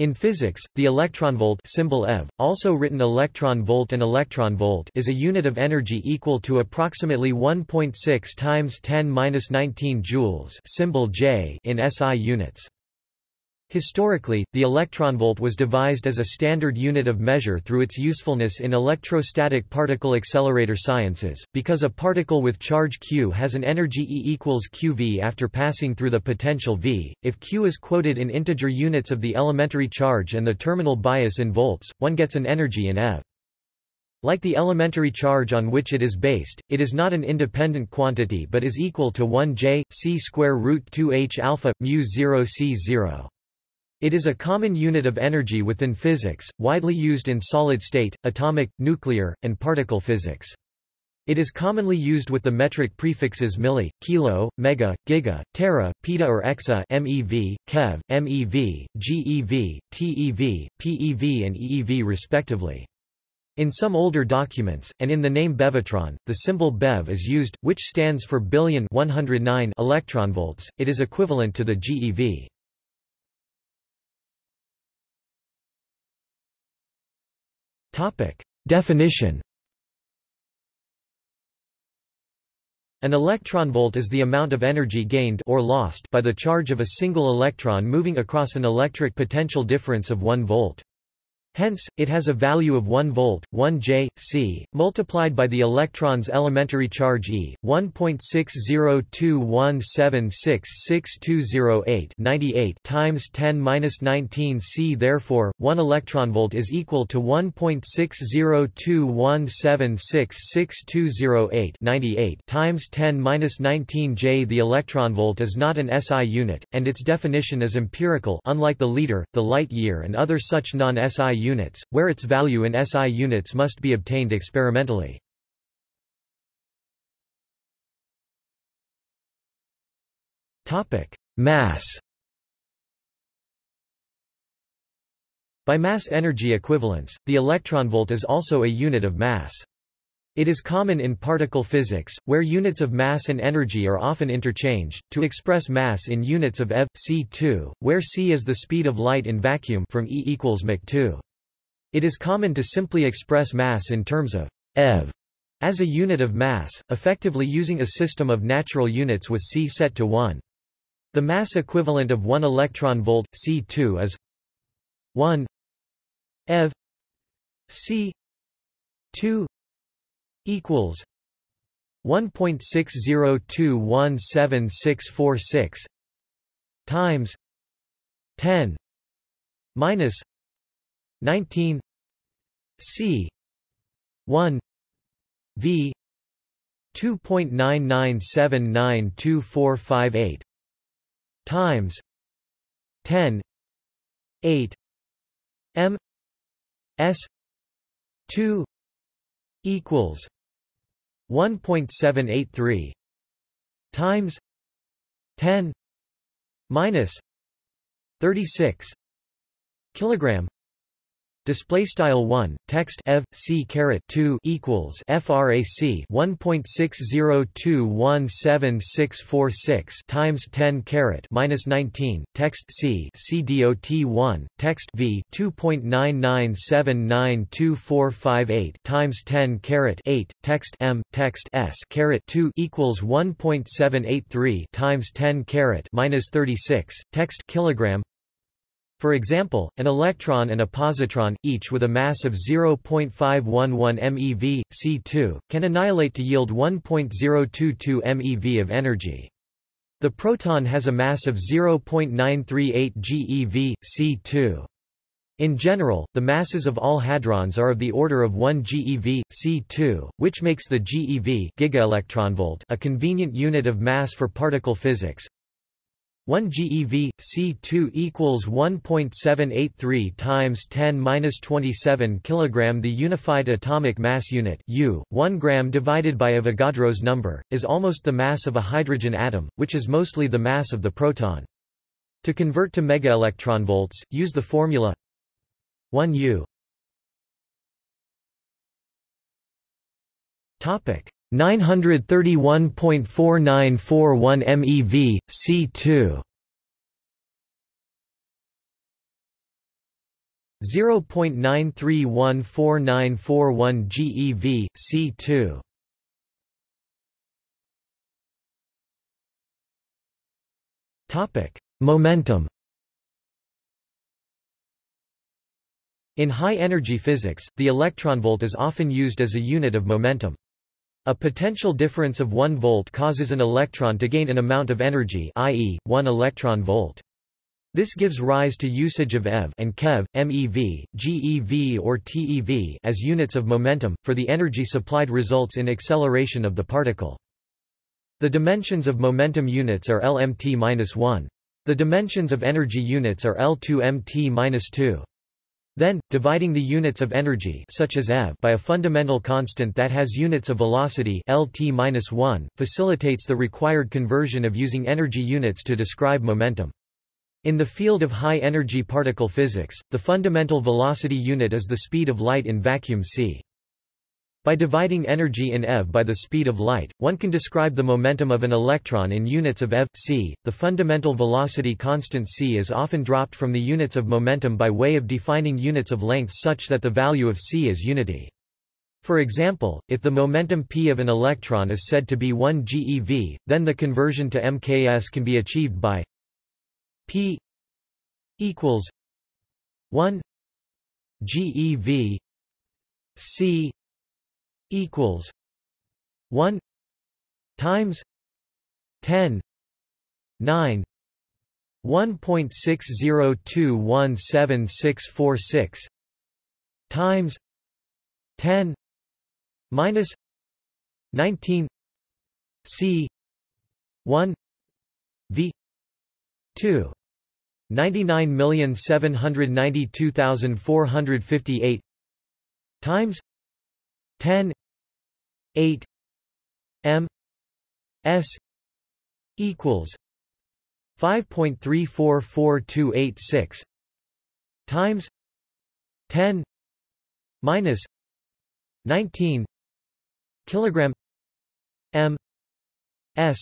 In physics, the electronvolt symbol eV, also written electron volt and electron volt is a unit of energy equal to approximately 1.6 times 10^-19 joules symbol J in SI units. Historically, the electronvolt was devised as a standard unit of measure through its usefulness in electrostatic particle accelerator sciences, because a particle with charge q has an energy E equals qv after passing through the potential v. If q is quoted in integer units of the elementary charge and the terminal bias in volts, one gets an energy in eV. Like the elementary charge on which it is based, it is not an independent quantity but is equal to 1 j c square root 2 h alpha mu 0 c 0. It is a common unit of energy within physics, widely used in solid-state, atomic, nuclear, and particle physics. It is commonly used with the metric prefixes milli, kilo, mega, giga, tera, peta or exa MeV, keV, MeV, GeV, TeV, PeV and EeV respectively. In some older documents, and in the name Bevatron, the symbol BeV is used, which stands for billion 109 electronvolts. It is equivalent to the GeV. Topic. Definition An electronvolt is the amount of energy gained or lost by the charge of a single electron moving across an electric potential difference of 1 volt. Hence, it has a value of 1 volt, 1 J, C, multiplied by the electron's elementary charge E, 1.60217666208 98 times 10^-19 C. Therefore, 1 electronvolt is equal to 1.60217666208 98 times 10^-19 J. The electronvolt is not an SI unit, and its definition is empirical unlike the liter, the light year and other such non-SI units, where its value in SI units must be obtained experimentally. Mass By mass energy equivalence, the electronvolt is also a unit of mass. It is common in particle physics, where units of mass and energy are often interchanged, to express mass in units of eV, c2, where c is the speed of light in vacuum from E equals mach 2. It is common to simply express mass in terms of eV as a unit of mass, effectively using a system of natural units with c set to 1. The mass equivalent of 1 electron volt, c2 is 1 eV c 2 equals 1.602176646 times 10 minus 19 C. 1 V. 2.99792458 times. 10 8 M. S. 2 equals 1.783 times. 10 minus 36 kilogram Display style one text ev c caret two equals frac one point six zero two one seven six four six times ten caret minus nineteen text c c dot one text v two point nine nine seven nine two four five eight times ten caret eight text m text s caret two equals one point seven eight three times ten caret minus thirty six text kilogram for example, an electron and a positron, each with a mass of 0.511 MeV, C2, can annihilate to yield 1.022 MeV of energy. The proton has a mass of 0.938 GeV, C2. In general, the masses of all hadrons are of the order of 1 GeV, C2, which makes the GeV a convenient unit of mass for particle physics. 1 GeV C2 equals 1.783 times 10 minus 27 kilogram. The unified atomic mass unit U, 1 gram divided by Avogadro's number, is almost the mass of a hydrogen atom, which is mostly the mass of the proton. To convert to megaelectronvolts, use the formula 1 U. Topic 931.4941 MeV, C2 0.93149141 GeV, C2. Topic: Momentum. In high-energy physics, the electronvolt is often used as a unit of momentum. A potential difference of 1 volt causes an electron to gain an amount of energy i.e., 1 electron volt. This gives rise to usage of eV and keV, MeV, GeV or TeV as units of momentum, for the energy supplied results in acceleration of the particle. The dimensions of momentum units are Lmt-1. The dimensions of energy units are L2mt-2. Then, dividing the units of energy such as eV by a fundamental constant that has units of velocity Lt-1 facilitates the required conversion of using energy units to describe momentum. In the field of high-energy particle physics, the fundamental velocity unit is the speed of light in vacuum c. By dividing energy in eV by the speed of light, one can describe the momentum of an electron in units of eV, c. The fundamental velocity constant c is often dropped from the units of momentum by way of defining units of length such that the value of c is unity. For example, if the momentum p of an electron is said to be 1 GeV, then the conversion to mks can be achieved by p equals 1 GeV c equals 1 times 10 9 1.602176646 times 10 minus 19 c 1 v 2 99792458 times 10 8 m s equals 5.344286 times 10 minus 19 kilogram m s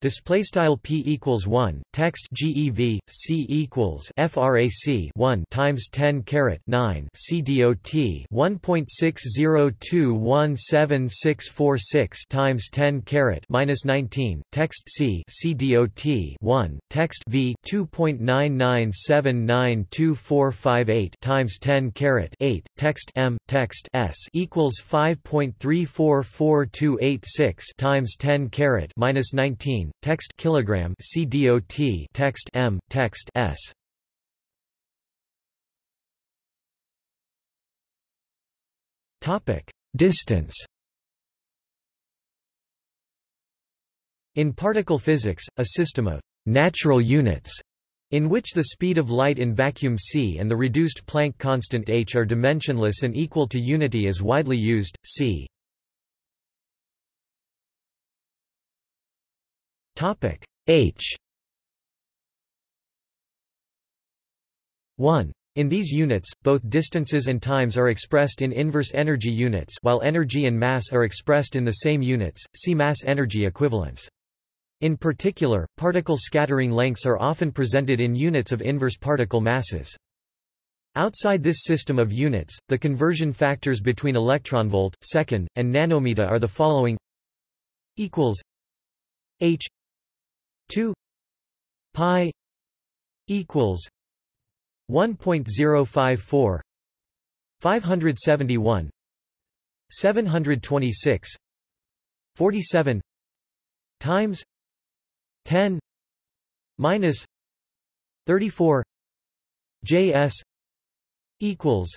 Display style p equals one. Text GeV c equals frac 1 times 10 caret 9 c dot 1.602176646 times 10 caret minus 19. Text c c dot 1 text v 2.99792458 times 10 caret 8 text m text s equals 5.344286 times 10 caret minus 19 text kilogram CDOT text M text S Topic Distance In particle physics, a system of natural units in which the speed of light in vacuum c and the reduced Planck constant h are dimensionless and equal to unity is widely used, c. Topic H 1. In these units, both distances and times are expressed in inverse energy units while energy and mass are expressed in the same units, see mass-energy equivalence. In particular, particle scattering lengths are often presented in units of inverse particle masses. Outside this system of units, the conversion factors between electronvolt, second, and nanometer are the following equals h 2 pi equals 1.054 571 726 47 times 10 minus 34 JS equals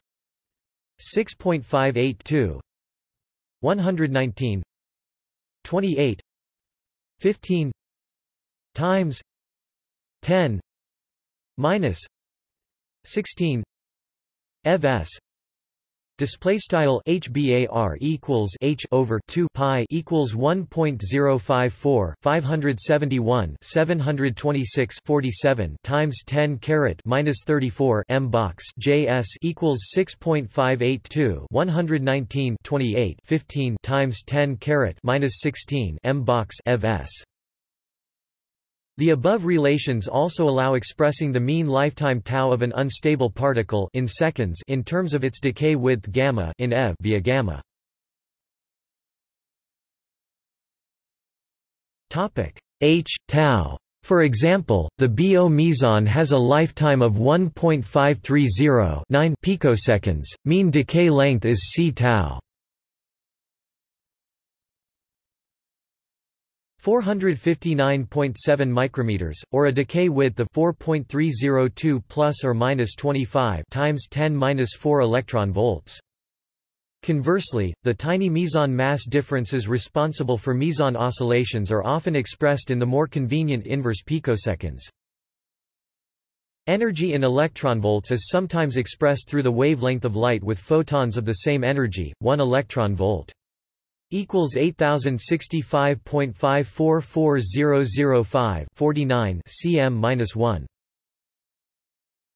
6.582 119 28 15 times 10 minus 16 ev s display style hbar equals h over 2 pi equals 1.054 571 726 47 times 10 caret minus 34 m box js equals 6.582 119 28 15 times 10 caret minus 16 m box ev s The above relations also allow expressing the mean lifetime tau of an unstable particle in seconds in terms of its decay width gamma in eV via gamma. Topic h tau. For example, the BO meson has a lifetime of 1.530 9 picoseconds. Mean decay length is c tau. 459.7 micrometers, or a decay width of 4.302 plus or minus 25 times 10 minus 4 electron volts. Conversely, the tiny meson mass differences responsible for meson oscillations are often expressed in the more convenient inverse picoseconds. Energy in electronvolts is sometimes expressed through the wavelength of light with photons of the same energy, 1 electron volt equals 8065.544005 49 cm minus 1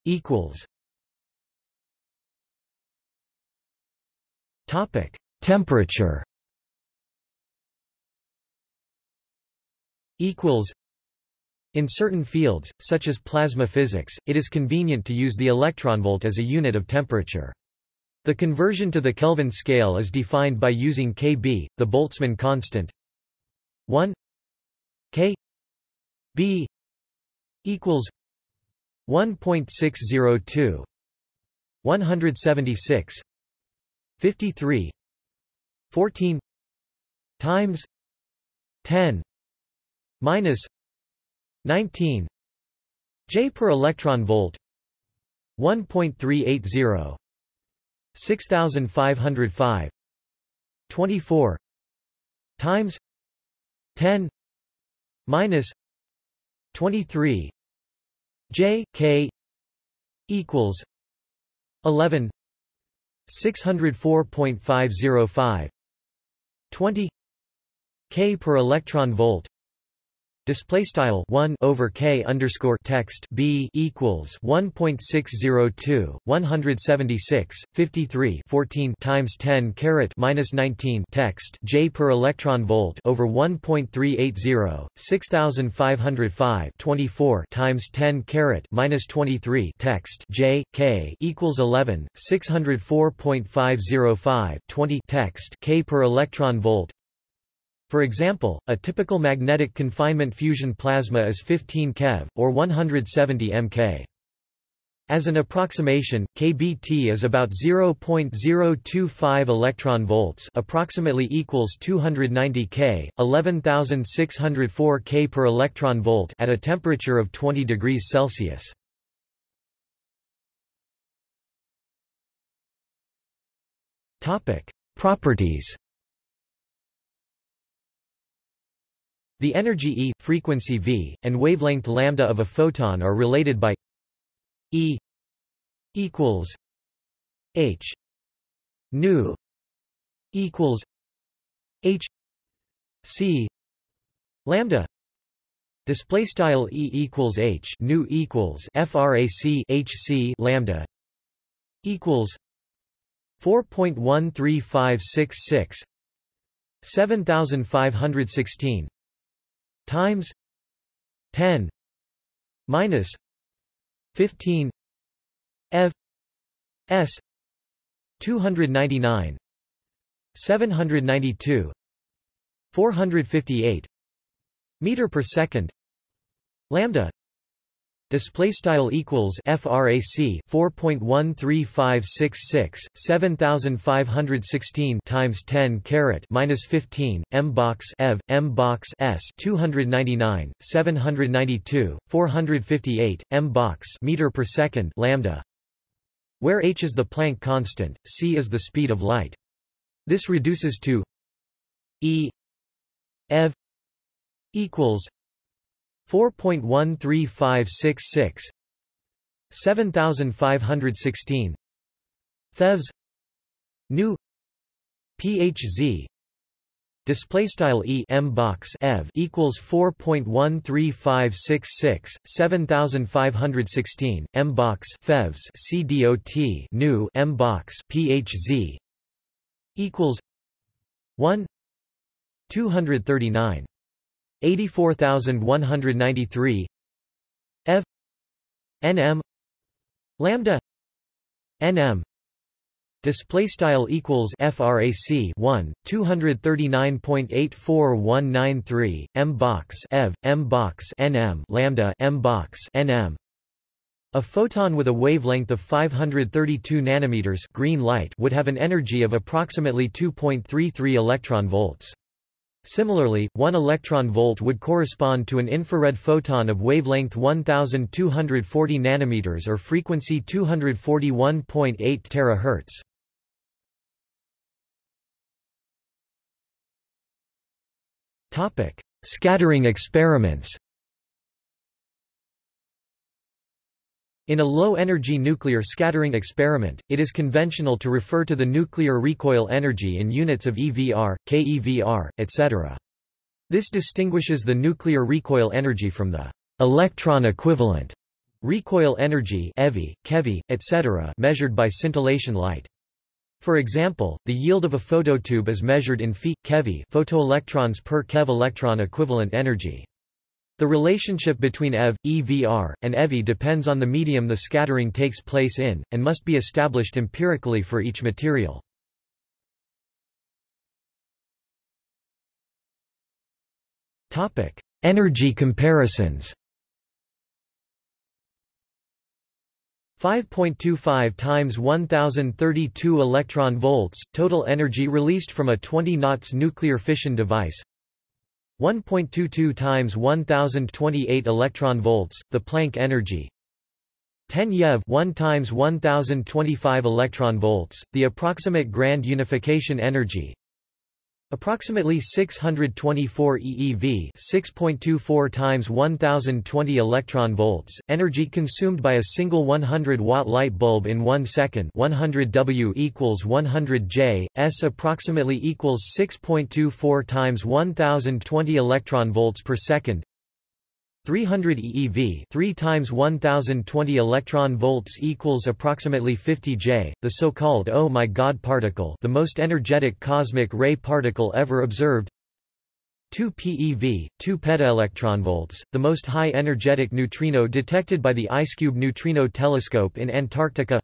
equals topic temperature equals in certain fields, such as plasma physics, it is convenient to use the electronvolt as a unit of temperature. The conversion to the Kelvin scale is defined by using Kb, the Boltzmann constant. 1 K B equals 1.602 176 53 14 times 10 minus 19 J per electron volt 1.380 6505 24 times 10 minus 23 j k equals 11 604.505 20 k per electron volt Display style one over k underscore text b equals one point six zero two one hundred seventy six fifty three fourteen times ten caret minus nineteen text j per electron volt over 1.380 6505 24 times ten caret minus twenty three text j k equals eleven six hundred four point five zero five twenty text k per electron volt for example, a typical magnetic confinement fusion plasma is 15 keV, or 170 mK. As an approximation, kBt is about 0.025 electron volts, approximately equals 290 K, 11604 K per electron volt at a temperature of 20 degrees Celsius. Topic: Properties The energy E, frequency v, and wavelength lambda of a photon are related by E equals h nu equals h c lambda. Display style E equals h nu equals frac h c lambda equals 4.13566 7516 times 10 minus 15 f s 299 792 458 meter per second lambda display style equals frac 4.13566 7516 times 10 caret minus 15 m box ev m box s 299 792 458 m box meter per second lambda where h is the Planck constant c is the speed of light. This reduces to e ev equals 4.13566 7516 FEVs nu PHZ display style E M box ev equals 4.13566 7516 M box FEVs CDOT nu M box PHZ equals 1 239 84193 ev nm lambda. Nm display style equals frac 1 239.84193 m box ev m box nm lambda m box nm a photon with a wavelength of 532 nanometers green light would have an energy of approximately 2.33 electron volts. Similarly, 1 electron volt would correspond to an infrared photon of wavelength 1240 nanometers or frequency 241.8 terahertz. Topic: Scattering experiments. In a low-energy nuclear scattering experiment, it is conventional to refer to the nuclear recoil energy in units of EVR, keVr, etc. This distinguishes the nuclear recoil energy from the electron equivalent recoil energy EVI, keV, etc. measured by scintillation light. For example, the yield of a phototube is measured in phi, keV photoelectrons per keV electron equivalent energy. The relationship between EV, EVR, and EVI depends on the medium the scattering takes place in, and must be established empirically for each material. Energy comparisons 5.25 times 1032 electron volts total energy released from a 20 knots nuclear fission device 1.22 times 1028 electron volts, the Planck energy. 10 YeV 1 times 1025 electron volts, the approximate grand unification energy. Approximately 624 eV, 6.24 times 1020 electron volts, energy consumed by a single 100 watt light bulb in 1 second 100 W equals 100 J, S approximately equals 6.24 times 1020 electron volts per second 300 eeV 3 times 1020 electron volts equals approximately 50 J, the so-called oh my god particle the most energetic cosmic ray particle ever observed. 2 PeV, 2 petaelectronvolts, the most high energetic neutrino detected by the IceCube neutrino telescope in Antarctica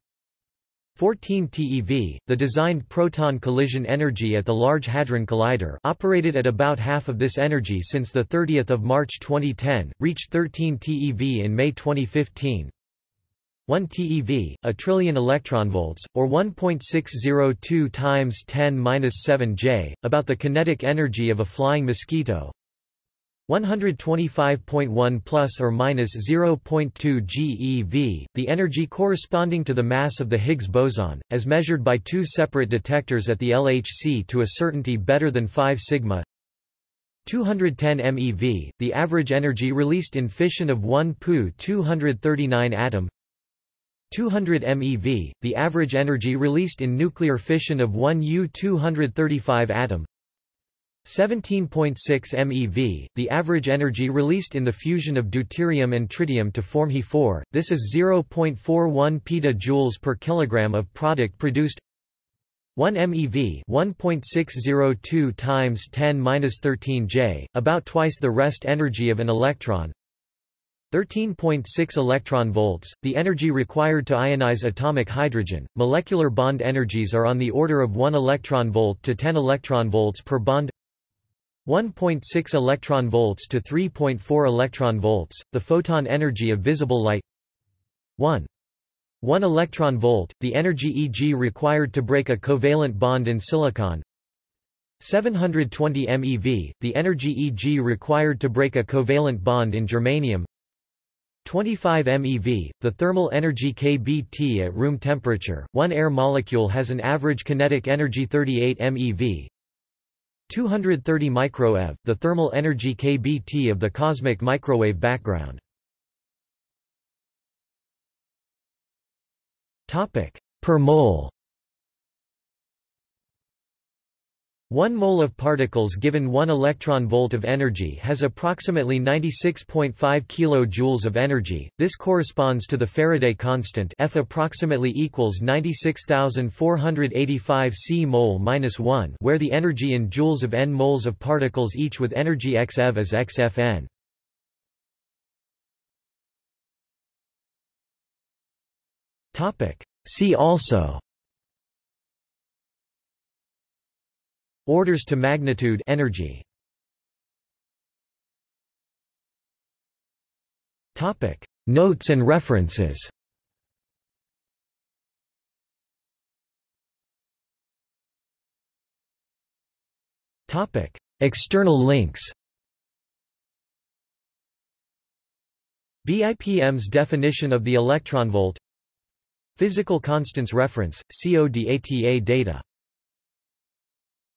14 TeV, the designed proton collision energy at the Large Hadron Collider operated at about half of this energy since 30 March 2010, reached 13 TeV in May 2015. 1 TeV, a trillion electronvolts, or 1.602 times 10 7 J, about the kinetic energy of a flying mosquito, 125.1 plus or minus 0.2 GeV, the energy corresponding to the mass of the Higgs boson, as measured by two separate detectors at the LHC to a certainty better than 5 sigma. 210 MeV, the average energy released in fission of 1 Pu 239 atom. 200 MeV, the average energy released in nuclear fission of 1 U 235 atom. 17.6 MeV, the average energy released in the fusion of deuterium and tritium to form He4, this is 0.41 petajoules per kilogram of product produced 1 MeV 1.602 times 10^-13 J, about twice the rest energy of an electron 13.6 electron volts, the energy required to ionize atomic hydrogen. Molecular bond energies are on the order of 1 electron volt to 10 electron volts per bond. 1.6 electron volts to 3.4 electron volts, the photon energy of visible light. 1. 1 electron volt, the energy Eg required to break a covalent bond in silicon. 720 MeV, the energy Eg required to break a covalent bond in germanium. 25 MeV, the thermal energy kBT at room temperature, one air molecule has an average kinetic energy 38 MeV 230 microeV, the thermal energy kBT of the cosmic microwave background. Topic per mole. 1 mole of particles given 1 electron volt of energy has approximately 96.5 kilojoules of energy. This corresponds to the Faraday constant F approximately equals 96485 C mole-1 where the energy in joules of n moles of particles each with energy x eV is xFn. Topic See also Orders to magnitude energy. Topic: Notes and references. Topic: External links. BIPM's definition of the electronvolt Physical constants reference, CODATA data